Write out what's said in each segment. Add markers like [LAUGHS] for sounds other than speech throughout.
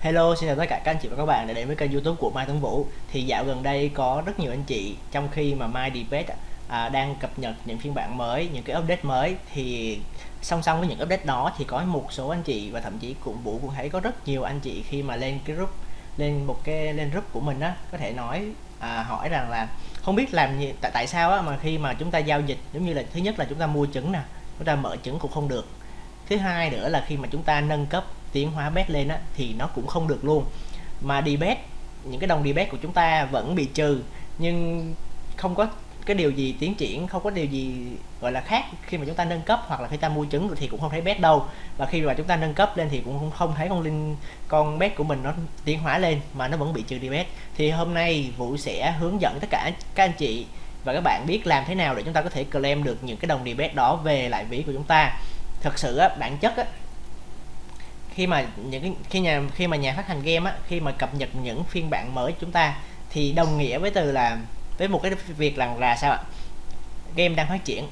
Hello, xin chào tất cả các anh chị và các bạn đã đến với kênh youtube của Mai Tuấn Vũ. Thì dạo gần đây có rất nhiều anh chị trong khi mà Mai Debate à, đang cập nhật những phiên bản mới, những cái update mới. Thì song song với những update đó thì có một số anh chị và thậm chí cũng Vũ cũng thấy có rất nhiều anh chị khi mà lên cái group lên một cái lên group của mình á có thể nói à, hỏi rằng là không biết làm gì tại tại sao á mà khi mà chúng ta giao dịch giống như là thứ nhất là chúng ta mua trứng nè chúng ta mở trứng cũng không được. Thứ hai nữa là khi mà chúng ta nâng cấp tiến hóa bet lên á thì nó cũng không được luôn. Mà đi bet những cái đồng đi bet của chúng ta vẫn bị trừ nhưng không có cái điều gì tiến triển không có điều gì gọi là khác khi mà chúng ta nâng cấp hoặc là khi ta mua trứng thì cũng không thấy bet đâu. Và khi mà chúng ta nâng cấp lên thì cũng không thấy con linh con bet của mình nó tiến hóa lên mà nó vẫn bị trừ đi bet thì hôm nay vũ sẽ hướng dẫn tất cả các anh chị và các bạn biết làm thế nào để chúng ta có thể claim được những cái đồng đi bet đó về lại ví của chúng ta. Thật sự á, bản chất á, khi mà những khi nhà khi mà nhà phát hành game á khi mà cập nhật những phiên bản mới chúng ta thì đồng nghĩa với từ là với một cái việc rằng là sao ạ? Game đang phát triển.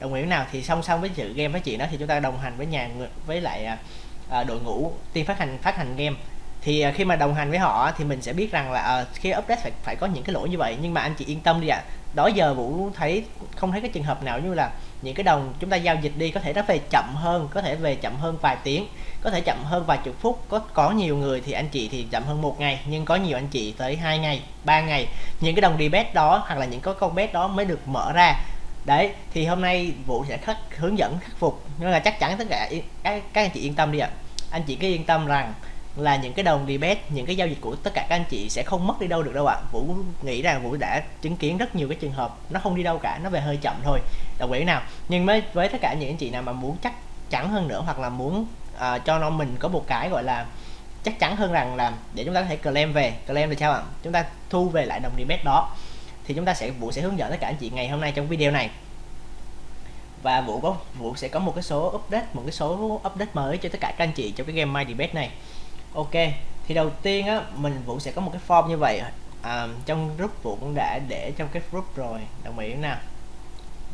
Đồng nghĩa nào thì song song với sự game phát triển đó thì chúng ta đồng hành với nhà với lại à, à, đội ngũ team phát hành phát hành game. Thì à, khi mà đồng hành với họ thì mình sẽ biết rằng là à, khi update phải phải có những cái lỗi như vậy. Nhưng mà anh chị yên tâm đi ạ. À. đó giờ vũ thấy không thấy cái trường hợp nào như là những cái đồng chúng ta giao dịch đi có thể nó về chậm hơn có thể về chậm hơn vài tiếng có thể chậm hơn vài chục phút. Có có nhiều người thì anh chị thì chậm hơn một ngày nhưng có nhiều anh chị tới hai ngày ba ngày. Những cái đồng đi bet đó hoặc là những cái con bet đó mới được mở ra. Đấy thì hôm nay vũ sẽ khắc hướng dẫn khắc phục. Nhưng là chắc chắn tất cả các, các anh chị yên tâm đi ạ. Anh chị cứ yên tâm rằng là những cái đồng debate những cái giao dịch của tất cả các anh chị sẽ không mất đi đâu được đâu ạ. Vũ nghĩ rằng vũ đã chứng kiến rất nhiều cái trường hợp nó không đi đâu cả nó về hơi chậm thôi. Đồng ý nào. Nhưng với với tất cả những anh chị nào mà muốn chắc chắn hơn nữa hoặc là muốn uh, cho nó mình có một cái gọi là chắc chắn hơn rằng là để chúng ta có thể claim về claim là sao ạ? Chúng ta thu về lại đồng debate đó. Thì chúng ta sẽ vũ sẽ hướng dẫn tất cả anh chị ngày hôm nay trong video này. Và vũ có vũ sẽ có một cái số update một cái số update mới cho tất cả các anh chị trong cái game My Debate này ok thì đầu tiên á mình vũ sẽ có một cái form như vậy. À, trong group vũ cũng đã để trong cái group rồi. Đồng ý nào?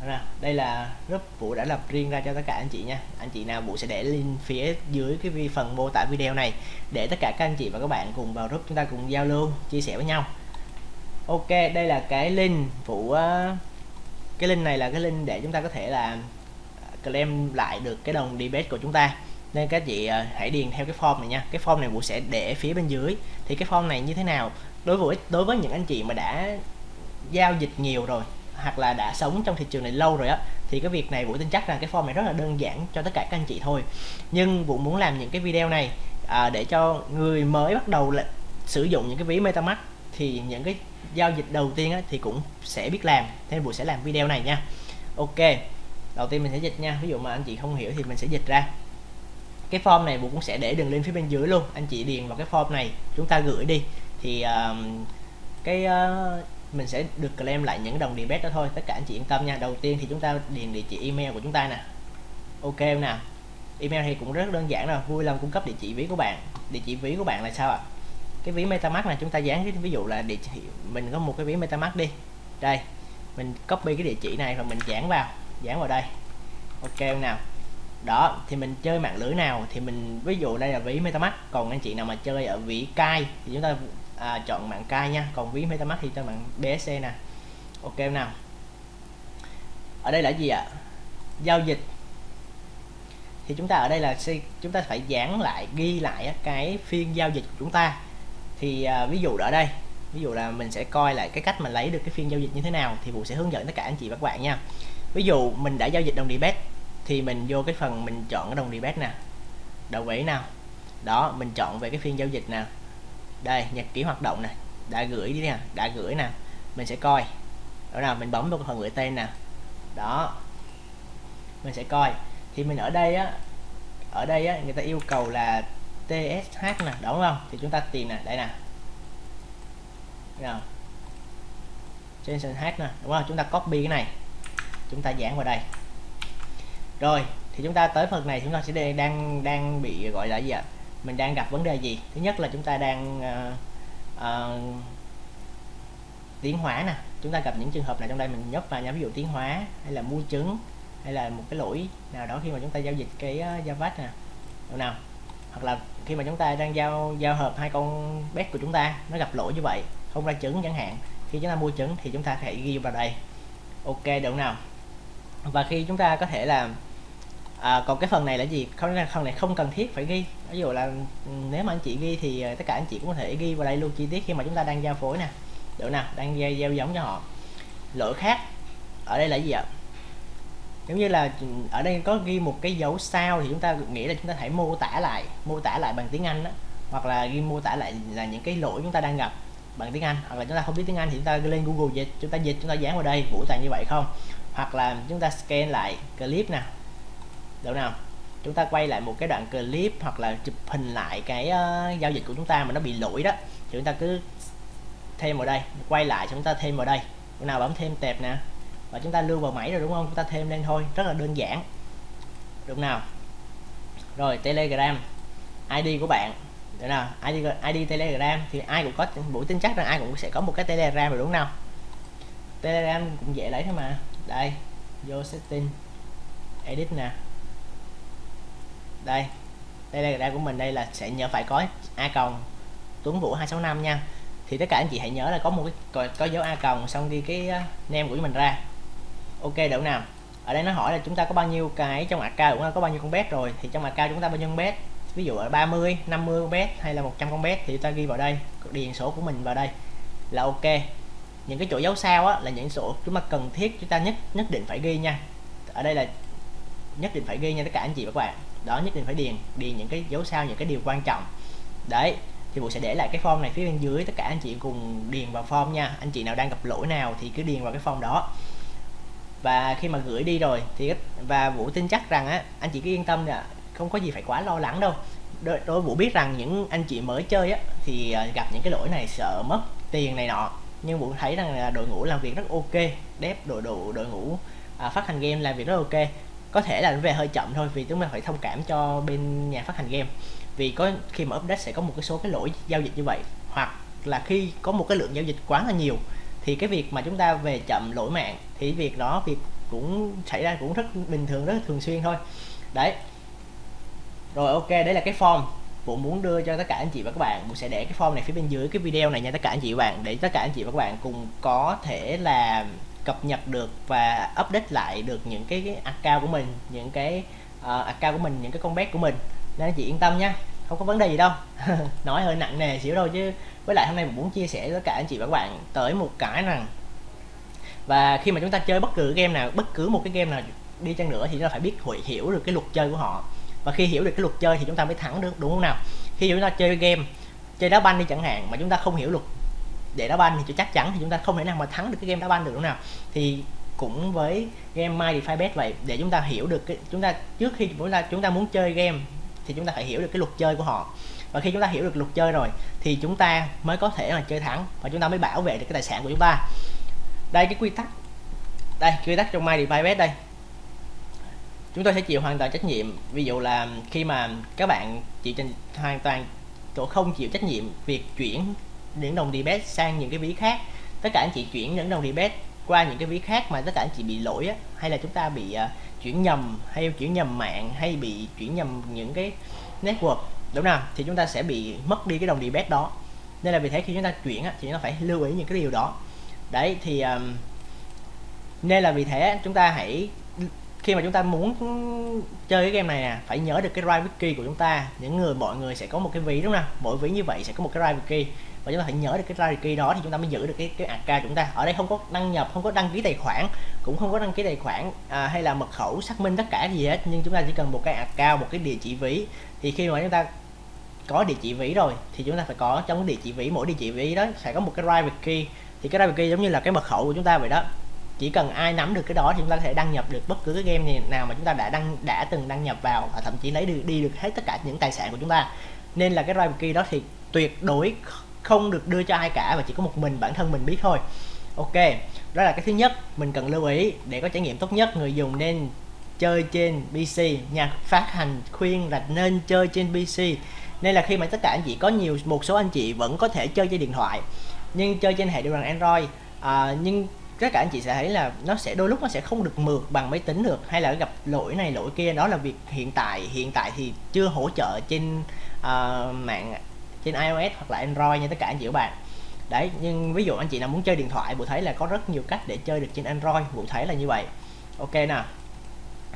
Nào đây là group vũ đã lập riêng ra cho tất cả anh chị nha. Anh chị nào vũ sẽ để link phía dưới cái phần mô tả video này để tất cả các anh chị và các bạn cùng vào group chúng ta cùng giao lưu chia sẻ với nhau. Ok đây là cái link vũ cái link này là cái link để chúng ta có thể là claim lại được cái đồng debate của chúng ta nên các chị à, hãy điền theo cái form này nha. Cái form này vũ sẽ để phía bên dưới. Thì cái form này như thế nào? Đối với đối với những anh chị mà đã giao dịch nhiều rồi hoặc là đã sống trong thị trường này lâu rồi á thì cái việc này vũ tin chắc rằng cái form này rất là đơn giản cho tất cả các anh chị thôi. Nhưng vũ muốn làm những cái video này à, để cho người mới bắt đầu là sử dụng những cái ví metamask thì những cái giao dịch đầu tiên á, thì cũng sẽ biết làm. Nên vũ sẽ làm video này nha. Ok đầu tiên mình sẽ dịch nha. Ví dụ mà anh chị không hiểu thì mình sẽ dịch ra cái form này Vũ cũng sẽ để đường link phía bên dưới luôn. Anh chị điền vào cái form này chúng ta gửi đi. Thì uh, cái uh, mình sẽ được claim lại những đồng debit đó thôi. Tất cả anh chị yên tâm nha. Đầu tiên thì chúng ta điền địa chỉ email của chúng ta nè. Ok nào? Email thì cũng rất đơn giản rồi. Vui lòng cung cấp địa chỉ ví của bạn. Địa chỉ ví của bạn là sao ạ? Cái ví metamask này chúng ta dán cái ví dụ là địa chỉ mình có một cái ví metamask đi. Đây mình copy cái địa chỉ này và mình dán vào dán vào đây. Ok nào? Đó thì mình chơi mạng lưới nào? Thì mình ví dụ đây là ví metamask còn anh chị nào mà chơi ở ví cai thì chúng ta à, chọn mạng cai nha. Còn ví metamask thì cho mạng bsc nè. Ok nào? Ở đây là gì ạ? Giao dịch. Thì chúng ta ở đây là chúng ta phải dán lại ghi lại cái phiên giao dịch của chúng ta. Thì à, ví dụ ở đây ví dụ là mình sẽ coi lại cái cách mà lấy được cái phiên giao dịch như thế nào thì Vũ sẽ hướng dẫn tất cả anh chị và các bạn nha. Ví dụ mình đã giao dịch đồng debit thì mình vô cái phần mình chọn cái đồng debate nè. Đầu vĩ nào? Đó, mình chọn về cái phiên giao dịch nè. Đây, nhật ký hoạt động nè. Đã gửi đi nè, đã gửi nè. Mình sẽ coi. Đó nào mình bấm vào phần gửi tên nè. Đó. Mình sẽ coi. Thì mình ở đây á, ở đây á, người ta yêu cầu là TSH nè, đúng không? Thì chúng ta tìm nè, đây nè. Nào. Jensen H nè, đúng không? Chúng ta copy cái này. Chúng ta dán vào đây rồi thì chúng ta tới phần này chúng ta sẽ đang đang bị gọi là gì ạ? Mình đang gặp vấn đề gì? Thứ nhất là chúng ta đang uh, uh, tiến hóa nè. Chúng ta gặp những trường hợp này trong đây mình nhấp vào nhóm ví dụ tiến hóa hay là mua trứng hay là một cái lỗi nào đó khi mà chúng ta giao dịch cái ờ, uh, Java nè. Đâu nào hoặc là khi mà chúng ta đang giao giao hợp hai con bet của chúng ta nó gặp lỗi như vậy không ra trứng chẳng hạn. Khi chúng ta mua trứng thì chúng ta hãy ghi vào đây. Ok được nào? Và khi chúng ta có thể là à, còn cái phần này là gì? Không phần này không cần thiết phải ghi. Ví dụ là ừ, nếu mà anh chị ghi thì ờ, tất cả anh chị cũng có thể ghi vào đây luôn chi tiết khi mà chúng ta đang giao phối nè. Được nào đang giao, giao giống cho họ. Lỗi khác ở đây là gì ạ? Giống như là ừ, ở đây có ghi một cái dấu sao thì chúng ta nghĩ là chúng ta hãy mô tả lại mô tả lại bằng tiếng Anh đó hoặc là ghi mô tả lại là những cái lỗi chúng ta đang gặp bằng tiếng Anh. Hoặc là chúng ta không biết tiếng Anh thì chúng ta lên Google dịch chúng ta dịch chúng ta dán vào đây vũ toàn như vậy không? Hoặc là chúng ta scan lại clip nè được nào? Chúng ta quay lại một cái đoạn clip hoặc là chụp hình lại cái uh, giao dịch của chúng ta mà nó bị lỗi đó. Thì chúng ta cứ thêm vào đây quay lại chúng ta thêm vào đây. Lúc nào bấm thêm tẹp nè. Và chúng ta lưu vào máy rồi đúng không? Chúng ta thêm lên thôi rất là đơn giản. Đúng nào? Rồi telegram id của bạn. Được nào? Id id telegram thì ai cũng có buổi tin chắc rằng ai cũng sẽ có một cái telegram rồi đúng không nào? Telegram cũng dễ lấy thôi mà. Đây vô setting edit nè đây. Đây đây đây của mình đây là sẽ nhớ phải có a còng tuấn vũ 265 nha. Thì tất cả anh chị hãy nhớ là có một cái có, dấu a còng xong ghi cái uh, name của mình ra. Ok đậu nào? Ở đây nó hỏi là chúng ta có bao nhiêu cái trong account cũng có bao nhiêu con bet rồi? Thì trong account chúng ta bao nhiêu con bet ví dụ ở 30 50 con bet hay là 100 con bet thì chúng ta ghi vào đây. Điền số của mình vào đây là ok. Những cái chỗ dấu sao á, là những số chúng ta cần thiết chúng ta nhất nhất định phải ghi nha. Ở đây là nhất định phải ghi nha tất cả anh chị và các bạn. Đó nhất định phải điền điền những cái dấu sao những cái điều quan trọng. Đấy thì bộ sẽ để lại cái form này phía bên dưới tất cả anh chị cùng điền vào form nha. Anh chị nào đang gặp lỗi nào thì cứ điền vào cái form đó. Và khi mà gửi đi rồi thì và vũ tin chắc rằng á anh chị cứ yên tâm là không có gì phải quá lo lắng đâu. Đối, đối vũ biết rằng những anh chị mới chơi á thì ờ, gặp những cái lỗi này sợ mất tiền này nọ. Nhưng vũ thấy rằng là đội ngũ làm việc rất ok đép đội đội đội ngũ à, phát hành game làm việc rất ok có thể là về hơi chậm thôi, vì chúng ta phải thông cảm cho bên nhà phát hành game. Vì có, khi mà update sẽ có một cái số cái lỗi giao dịch như vậy, hoặc là khi có một cái lượng giao dịch quá là nhiều, thì cái việc mà chúng ta về chậm lỗi mạng, thì việc đó việc cũng xảy ra cũng rất bình thường, rất thường xuyên thôi. Đấy. Rồi, ok, đấy là cái form Vũ muốn đưa cho tất cả anh chị và các bạn. Vũ sẽ để cái form này phía bên dưới cái video này nha, tất cả anh chị và các bạn, để tất cả anh chị và các bạn cùng có thể là cập nhật được và update lại được những cái, cái account của mình những cái uh, account của mình những cái con bet của mình. Nên anh chị yên tâm nha không có vấn đề gì đâu. [LAUGHS] Nói hơi nặng nề xíu đâu chứ với lại hôm nay mình muốn chia sẻ với cả anh chị và các bạn tới một cái rằng và khi mà chúng ta chơi bất cứ game nào bất cứ một cái game nào đi chăng nữa thì chúng ta phải biết hội hiểu được cái luật chơi của họ. Và khi hiểu được cái luật chơi thì chúng ta mới thắng được đúng không nào? Khi chúng ta chơi game chơi đá banh đi chẳng hạn mà chúng ta không hiểu luật để đá banh thì chắc chắn thì chúng ta không thể nào mà thắng được cái game đá banh được đúng nào. Thì cũng với game My Defy Bet vậy, để chúng ta hiểu được cái, chúng ta, trước khi chúng ta chúng ta muốn chơi game thì chúng ta phải hiểu được cái luật chơi của họ. Và khi chúng ta hiểu được luật chơi rồi thì chúng ta mới có thể là chơi thắng và chúng ta mới bảo vệ được cái tài sản của chúng ta. Đây, cái quy tắc, đây, quy tắc trong My Defy Bet đây. Chúng tôi sẽ chịu hoàn toàn trách nhiệm, ví dụ là khi mà các bạn chịu hoàn toàn tôi không chịu trách nhiệm việc chuyển những đồng debit sang những cái ví khác. Tất cả anh chị chuyển những đồng debit qua những cái ví khác mà tất cả anh chị bị lỗi á, hay là chúng ta bị uh, chuyển nhầm hay chuyển nhầm mạng hay bị chuyển nhầm những cái network đúng không thì chúng ta sẽ bị mất đi cái đồng debit đó. Nên là vì thế khi chúng ta chuyển á, thì nó phải lưu ý những cái điều đó. Đấy thì um, nên là vì thế chúng ta hãy khi mà chúng ta muốn chơi cái game này nè phải nhớ được cái drive key của chúng ta. Những người mọi người sẽ có một cái ví đúng không mỗi ví như vậy sẽ có một cái drive key và chúng ta phải nhớ được cái drive đó thì chúng ta mới giữ được cái cái account chúng ta. Ở đây không có đăng nhập không có đăng ký tài khoản cũng không có đăng ký tài khoản à, hay là mật khẩu xác minh tất cả gì hết. Nhưng chúng ta chỉ cần một cái account một cái địa chỉ ví. Thì khi mà chúng ta có địa chỉ ví rồi thì chúng ta phải có trong địa chỉ ví mỗi địa chỉ ví đó sẽ có một cái private key. Thì cái private key giống như là cái mật khẩu của chúng ta vậy đó. Chỉ cần ai nắm được cái đó thì chúng ta có thể đăng nhập được bất cứ cái game nào mà chúng ta đã đăng đã từng đăng nhập vào và thậm chí lấy được đi được hết tất cả những tài sản của chúng ta. Nên là cái private key đó thì tuyệt đối không được đưa cho ai cả và chỉ có một mình bản thân mình biết thôi. Ok đó là cái thứ nhất mình cần lưu ý để có trải nghiệm tốt nhất. Người dùng nên chơi trên PC nhà phát hành khuyên là nên chơi trên PC nên là khi mà tất cả anh chị có nhiều một số anh chị vẫn có thể chơi trên điện thoại nhưng chơi trên hệ điều hành Android à, nhưng tất cả anh chị sẽ thấy là nó sẽ đôi lúc nó sẽ không được mượt bằng máy tính được hay là gặp lỗi này lỗi kia. Đó là việc hiện tại. Hiện tại thì chưa hỗ trợ trên uh, mạng trên iOS hoặc là Android nha tất cả anh chị các bạn. Đấy nhưng ví dụ anh chị nào muốn chơi điện thoại bộ thấy là có rất nhiều cách để chơi được trên Android bộ thấy là như vậy. Ok nào.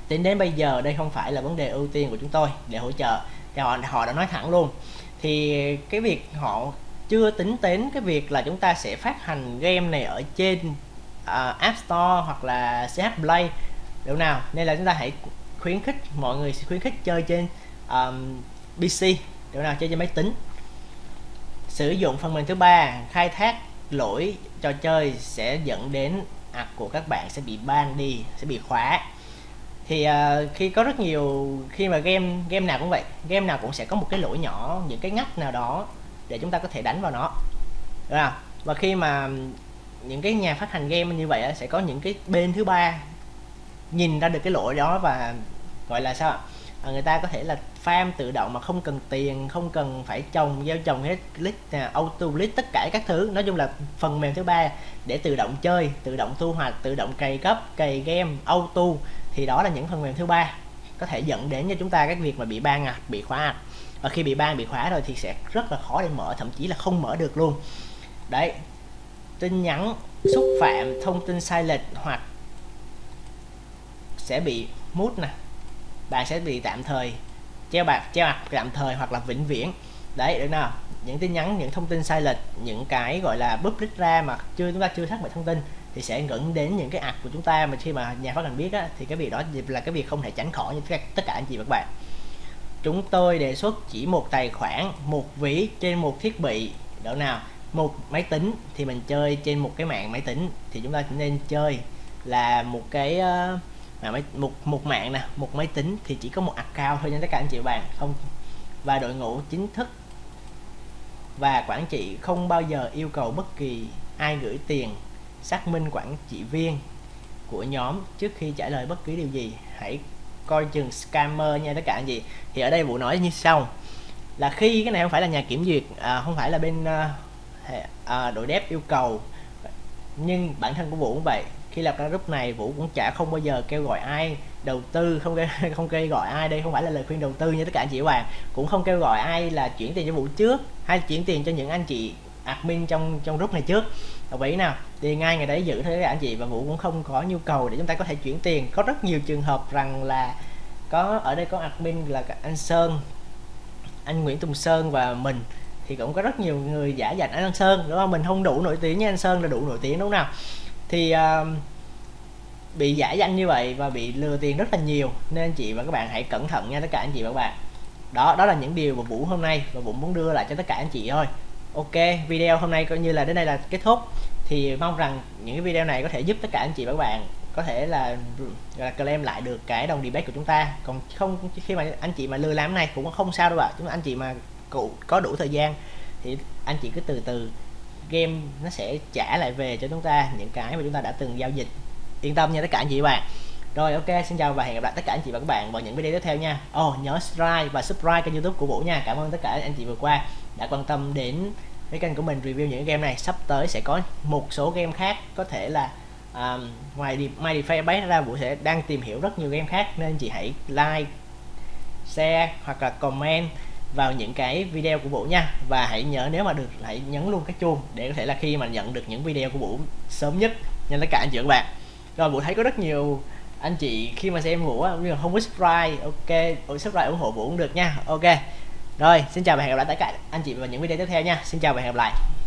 Tính đến bây giờ đây không phải là vấn đề ưu tiên của chúng tôi để hỗ trợ. Thì họ họ đã nói thẳng luôn. Thì cái việc họ chưa tính đến cái việc là chúng ta sẽ phát hành game này ở trên uh, App Store hoặc là CH Play. Đâu nào? Nên là chúng ta hãy khuyến khích mọi người khuyến khích chơi trên um, PC đâu nào? Chơi trên máy tính sử dụng phần mềm thứ ba khai thác lỗi trò chơi sẽ dẫn đến ạc của các bạn sẽ bị ban đi sẽ bị khóa. Thì uh, khi có rất nhiều khi mà game game nào cũng vậy game nào cũng sẽ có một cái lỗi nhỏ những cái ngắt nào đó để chúng ta có thể đánh vào nó. Đúng không? Và khi mà những cái nhà phát hành game như vậy sẽ có những cái bên thứ ba nhìn ra được cái lỗi đó và gọi là sao ạ? Người ta có thể là farm tự động mà không cần tiền, không cần phải trồng, gieo trồng hết list à, auto list tất cả các thứ. Nói chung là phần mềm thứ ba để tự động chơi, tự động thu hoạch, tự động cày cấp cày game, auto, thì đó là những phần mềm thứ ba có thể dẫn đến cho chúng ta cái việc mà bị ban à bị khóa à. Và khi bị ban, bị khóa rồi thì sẽ rất là khó để mở, thậm chí là không mở được luôn. Đấy. Tin nhắn, xúc phạm, thông tin sai lệch hoặc sẽ bị mút nè bạn sẽ bị tạm thời treo bạc treo mặt tạm thời hoặc là vĩnh viễn. Đấy được nào? Những tin nhắn những thông tin sai lệch những cái gọi là public ra mà chưa chúng ta chưa xác định thông tin thì sẽ dẫn đến những cái ạc của chúng ta mà khi mà nhà phát hành biết á, thì cái việc đó là cái việc không thể tránh khỏi như tất cả anh chị và các bạn. Chúng tôi đề xuất chỉ một tài khoản một ví trên một thiết bị độ nào? Một máy tính thì mình chơi trên một cái mạng máy tính thì chúng ta chỉ nên chơi là một cái uh, mà máy một một mạng nè một máy tính thì chỉ có một account thôi nha tất cả anh chị bạn. Không và đội ngũ chính thức. Và quản trị không bao giờ yêu cầu bất kỳ ai gửi tiền xác minh quản trị viên của nhóm trước khi trả lời bất cứ điều gì. Hãy coi chừng scammer nha tất cả anh chị. Thì ở đây vụ nói như sau là khi cái này không phải là nhà kiểm duyệt à, không phải là bên à, à, đội dép yêu cầu nhưng bản thân của vũ cũng vậy khi lập ra group này vũ cũng chả không bao giờ kêu gọi ai đầu tư không kêu, [LAUGHS] không kêu gọi ai. Đây không phải là lời khuyên đầu tư như tất cả anh chị bạn. Cũng không kêu gọi ai là chuyển tiền cho vũ trước hay chuyển tiền cho những anh chị admin trong trong group này trước. Đồng ý nào? Thì ngay ngày đấy giữ thế anh chị và vũ cũng không có nhu cầu để chúng ta có thể chuyển tiền. Có rất nhiều trường hợp rằng là có ở đây có admin là anh sơn anh nguyễn tùng sơn và mình. Thì cũng có rất nhiều người giả dành anh sơn. Đúng không? Mình không đủ nổi tiếng như anh sơn là đủ nổi tiếng đúng không nào? Thì uh, bị giả danh như vậy và bị lừa tiền rất là nhiều nên anh chị và các bạn hãy cẩn thận nha tất cả anh chị và các bạn. Đó đó là những điều mà vũ hôm nay và vũ muốn đưa lại cho tất cả anh chị thôi. Ok video hôm nay coi như là đến đây là kết thúc. Thì mong rằng những cái video này có thể giúp tất cả anh chị và các bạn có thể là là claim lại được cái đồng debate của chúng ta. Còn không khi mà anh chị mà lừa làm này cũng không sao đâu ạ. Chúng anh chị mà cụ có đủ thời gian thì anh chị cứ từ từ game nó sẽ trả lại về cho chúng ta những cái mà chúng ta đã từng giao dịch. Yên tâm nha tất cả anh chị và bạn. Rồi ok xin chào và hẹn gặp lại tất cả anh chị và các bạn vào những video tiếp theo nha. Oh, nhớ subscribe và subscribe kênh youtube của vũ nha. Cảm ơn tất cả anh chị vừa qua đã quan tâm đến cái kênh của mình review những game này. Sắp tới sẽ có một số game khác có thể là um, ngoài đi My Defense bán ra vũ sẽ đang tìm hiểu rất nhiều game khác nên anh chị hãy like share hoặc là comment vào những cái video của Vũ nha. Và hãy nhớ nếu mà được, hãy nhấn luôn cái chuông để có thể là khi mà nhận được những video của Vũ sớm nhất nha tất cả anh chị và các bạn. Rồi, Vũ thấy có rất nhiều anh chị khi mà xem Vũ nhưng mà không có subscribe, ok subscribe ủng hộ Vũ cũng được nha, ok. Rồi, xin chào và hẹn gặp lại tất cả anh chị vào những video tiếp theo nha. Xin chào và hẹn gặp lại.